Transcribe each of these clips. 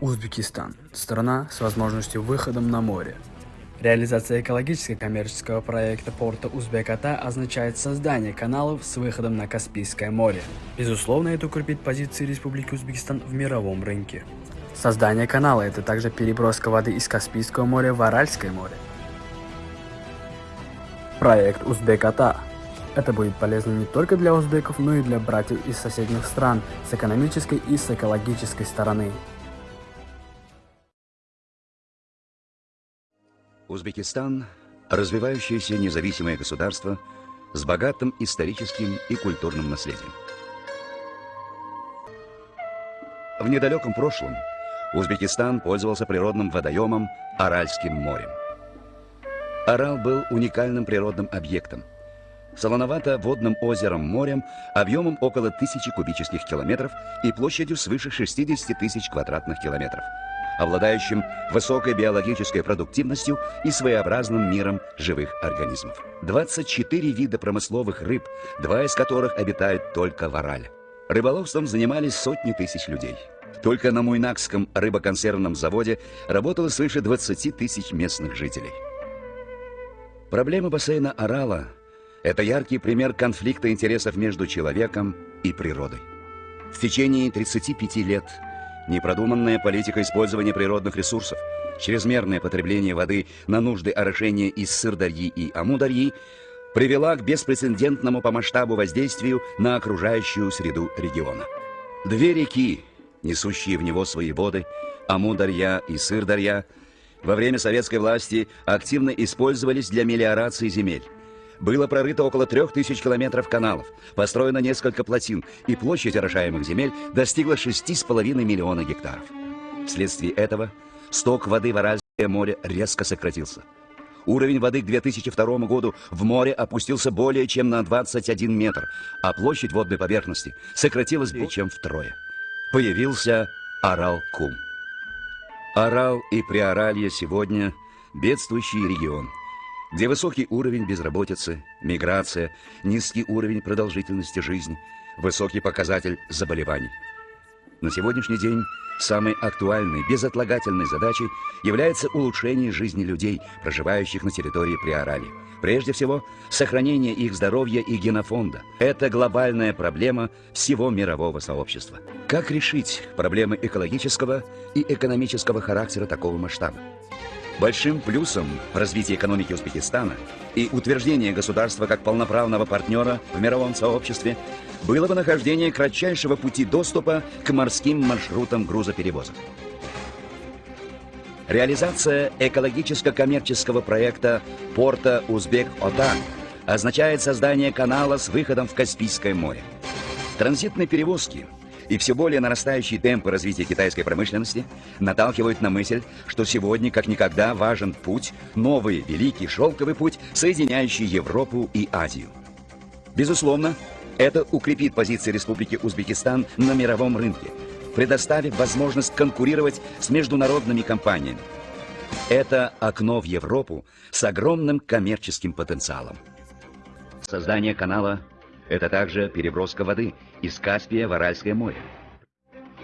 Узбекистан – страна с возможностью выходом на море. Реализация экологически-коммерческого проекта порта Узбеката означает создание каналов с выходом на Каспийское море. Безусловно, это укрепит позиции Республики Узбекистан в мировом рынке. Создание канала – это также переброска воды из Каспийского моря в Аральское море. Проект Узбеката это будет полезно не только для узбеков, но и для братьев из соседних стран с экономической и с экологической стороны. Узбекистан – развивающееся независимое государство с богатым историческим и культурным наследием. В недалеком прошлом Узбекистан пользовался природным водоемом Аральским морем. Арал был уникальным природным объектом, солоновато-водным озером-морем объемом около тысячи кубических километров и площадью свыше 60 тысяч квадратных километров – обладающим высокой биологической продуктивностью и своеобразным миром живых организмов. 24 вида промысловых рыб, два из которых обитают только в Орале. Рыболовством занимались сотни тысяч людей. Только на Муйнакском рыбоконсервном заводе работало свыше 20 тысяч местных жителей. Проблема бассейна Орала – это яркий пример конфликта интересов между человеком и природой. В течение 35 лет – Непродуманная политика использования природных ресурсов, чрезмерное потребление воды на нужды орошения из Сырдарьи и Амударьи привела к беспрецедентному по масштабу воздействию на окружающую среду региона. Две реки, несущие в него свои воды, Амударья и Сырдарья, во время советской власти активно использовались для мелиорации земель. Было прорыто около трех тысяч километров каналов, построено несколько плотин, и площадь орошаемых земель достигла 6,5 миллиона гектаров. Вследствие этого сток воды в Аральское море резко сократился. Уровень воды к 2002 году в море опустился более чем на 21 метр, а площадь водной поверхности сократилась более чем втрое. Появился Арал-Кум. Арал и Приоралье сегодня бедствующий регион – где высокий уровень безработицы, миграция, низкий уровень продолжительности жизни, высокий показатель заболеваний. На сегодняшний день самой актуальной, безотлагательной задачей является улучшение жизни людей, проживающих на территории Приорали. Прежде всего, сохранение их здоровья и генофонда. Это глобальная проблема всего мирового сообщества. Как решить проблемы экологического и экономического характера такого масштаба? Большим плюсом развития экономики Узбекистана и утверждения государства как полноправного партнера в мировом сообществе было бы нахождение кратчайшего пути доступа к морским маршрутам грузоперевозок. Реализация экологическо-коммерческого проекта порта Узбек-Ота означает создание канала с выходом в Каспийское море. Транзитные перевозки – и все более нарастающие темпы развития китайской промышленности наталкивают на мысль, что сегодня как никогда важен путь, новый великий шелковый путь, соединяющий Европу и Азию. Безусловно, это укрепит позиции Республики Узбекистан на мировом рынке, предоставив возможность конкурировать с международными компаниями. Это окно в Европу с огромным коммерческим потенциалом. Создание канала это также переброска воды из Каспия в Аральское море.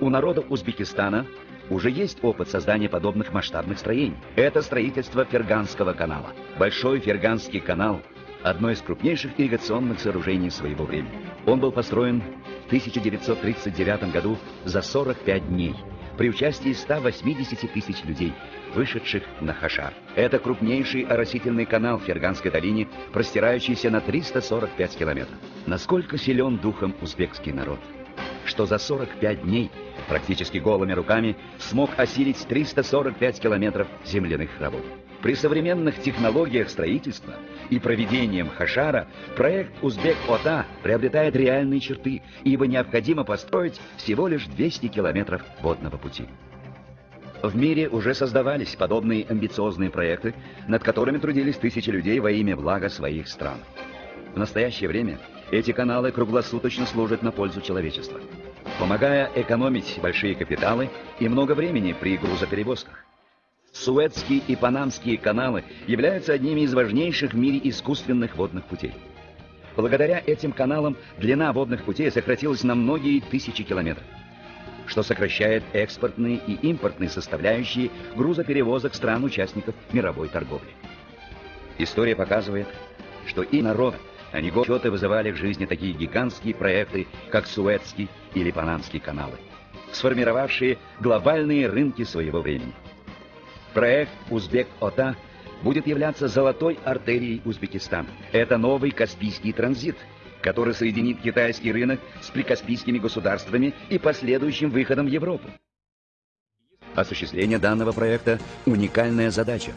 У народа Узбекистана уже есть опыт создания подобных масштабных строений. Это строительство Ферганского канала. Большой Ферганский канал – одно из крупнейших ирригационных сооружений своего времени. Он был построен в 1939 году за 45 дней при участии 180 тысяч людей – вышедших на Хашар. Это крупнейший оросительный канал в Ферганской долине, простирающийся на 345 километров. Насколько силен духом узбекский народ, что за 45 дней практически голыми руками смог осилить 345 километров земляных работ. При современных технологиях строительства и проведением Хашара проект Узбек-Ота приобретает реальные черты, ибо необходимо построить всего лишь 200 километров водного пути. В мире уже создавались подобные амбициозные проекты, над которыми трудились тысячи людей во имя блага своих стран. В настоящее время эти каналы круглосуточно служат на пользу человечества, помогая экономить большие капиталы и много времени при грузоперевозках. Суэцкие и Панамские каналы являются одними из важнейших в мире искусственных водных путей. Благодаря этим каналам длина водных путей сократилась на многие тысячи километров. что сокращает экспортные и импортные составляющие грузоперевозок стран-участников мировой торговли. История показывает, что и народ, не годы вызывали в жизни такие гигантские проекты, как Суэцкий или Панамский каналы, сформировавшие глобальные рынки своего времени. Проект «Узбек-Ота» будет являться золотой артерией Узбекистана. Это новый Каспийский транзит, который соединит китайский рынок с прикаспийскими государствами и последующим выходом в Европу. Осуществление данного проекта – уникальная задача,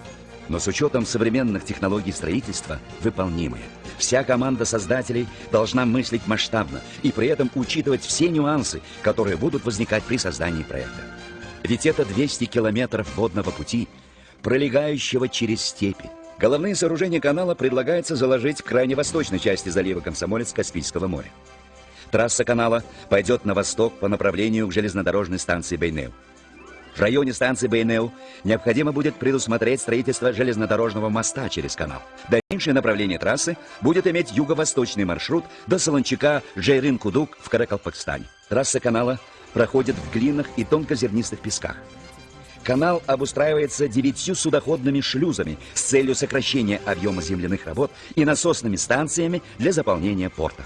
но с учетом современных технологий строительства выполнимая. Вся команда создателей должна мыслить масштабно и при этом учитывать все нюансы, которые будут возникать при создании проекта. Ведь это 200 километров водного пути, пролегающего через степи. Головные сооружения канала предлагается заложить в крайне восточной части залива Комсомолец Каспийского моря. Трасса канала пойдет на восток по направлению к железнодорожной станции Бейнеу. В районе станции Бейнеу необходимо будет предусмотреть строительство железнодорожного моста через канал. Дальнейшее направление трассы будет иметь юго-восточный маршрут до Солончака Джейрин-Кудук в Каракалпакстане. Трасса канала проходит в глинах и тонкозернистых песках. Канал обустраивается девятью судоходными шлюзами с целью сокращения объема земляных работ и насосными станциями для заполнения порта.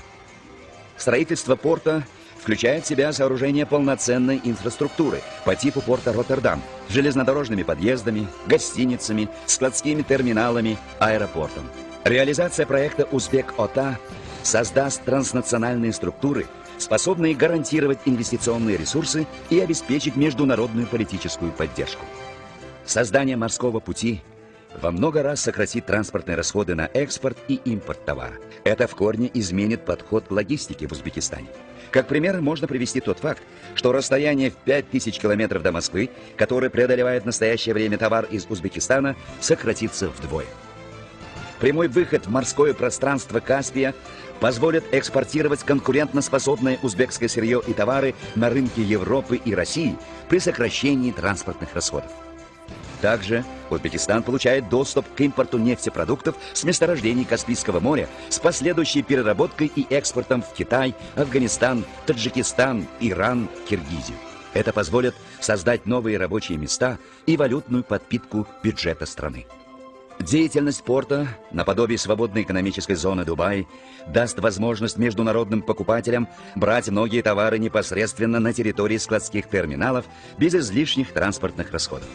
Строительство порта включает в себя сооружение полноценной инфраструктуры по типу порта Роттердам, железнодорожными подъездами, гостиницами, складскими терминалами, аэропортом. Реализация проекта «Узбек-ОТА» создаст транснациональные структуры, способные гарантировать инвестиционные ресурсы и обеспечить международную политическую поддержку. Создание морского пути во много раз сократит транспортные расходы на экспорт и импорт товара. Это в корне изменит подход к логистике в Узбекистане. Как пример можно привести тот факт, что расстояние в 5000 километров до Москвы, которое преодолевает в настоящее время товар из Узбекистана, сократится вдвое. Прямой выход в морское пространство Каспия позволит экспортировать конкурентоспособное узбекское сырье и товары на рынки Европы и России при сокращении транспортных расходов. Также Узбекистан получает доступ к импорту нефтепродуктов с месторождений Каспийского моря с последующей переработкой и экспортом в Китай, Афганистан, Таджикистан, Иран, Киргизию. Это позволит создать новые рабочие места и валютную подпитку бюджета страны. Деятельность порта, наподобие свободной экономической зоны Дубай, даст возможность международным покупателям брать многие товары непосредственно на территории складских терминалов без излишних транспортных расходов.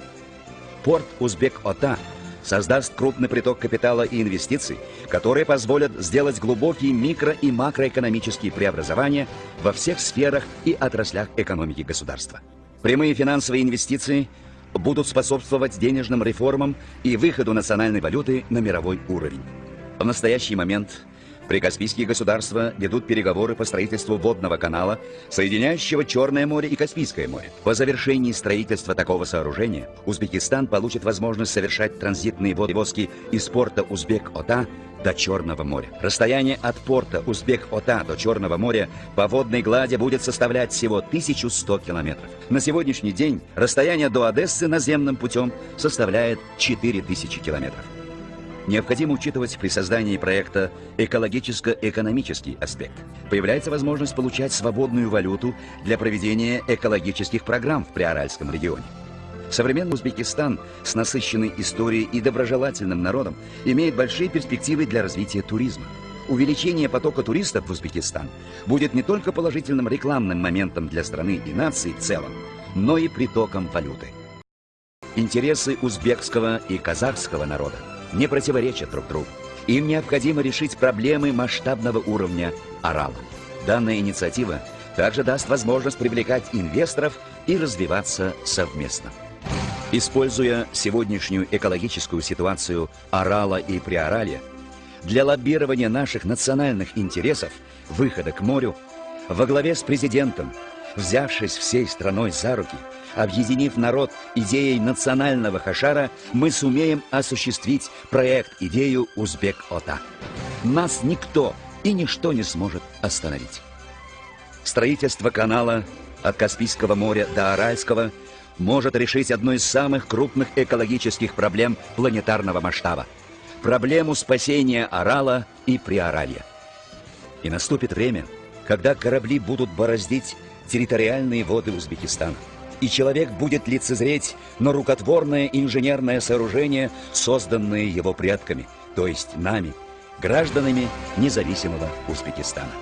Порт Узбек-Ота создаст крупный приток капитала и инвестиций, которые позволят сделать глубокие микро- и макроэкономические преобразования во всех сферах и отраслях экономики государства. Прямые финансовые инвестиции будут способствовать денежным реформам и выходу национальной валюты на мировой уровень. В настоящий момент Прикаспийские государства ведут переговоры по строительству водного канала, соединяющего Черное море и Каспийское море. По завершении строительства такого сооружения Узбекистан получит возможность совершать транзитные водовозки из порта Узбек-Ота до Черного моря. Расстояние от порта Узбек-Ота до Черного моря по водной глади будет составлять всего 1100 километров. На сегодняшний день расстояние до Одессы наземным путем составляет 4000 километров. Необходимо учитывать при создании проекта экологическо-экономический аспект. Появляется возможность получать свободную валюту для проведения экологических программ в Приоральском регионе. Современный Узбекистан с насыщенной историей и доброжелательным народом имеет большие перспективы для развития туризма. Увеличение потока туристов в Узбекистан будет не только положительным рекламным моментом для страны и нации в целом, но и притоком валюты. Интересы узбекского и казахского народа не противоречат друг другу. Им необходимо решить проблемы масштабного уровня Орала. Данная инициатива также даст возможность привлекать инвесторов и развиваться совместно. Используя сегодняшнюю экологическую ситуацию Орала и Приоралья, для лоббирования наших национальных интересов, выхода к морю, во главе с президентом, взявшись всей страной за руки – Объединив народ идеей национального хашара, мы сумеем осуществить проект-идею Узбек-Ота. Нас никто и ничто не сможет остановить. Строительство канала от Каспийского моря до Аральского может решить одну из самых крупных экологических проблем планетарного масштаба – проблему спасения Орала и Приоралья. И наступит время, когда корабли будут бороздить территориальные воды Узбекистана. И человек будет лицезреть на рукотворное инженерное сооружение, созданное его предками, то есть нами, гражданами независимого Узбекистана.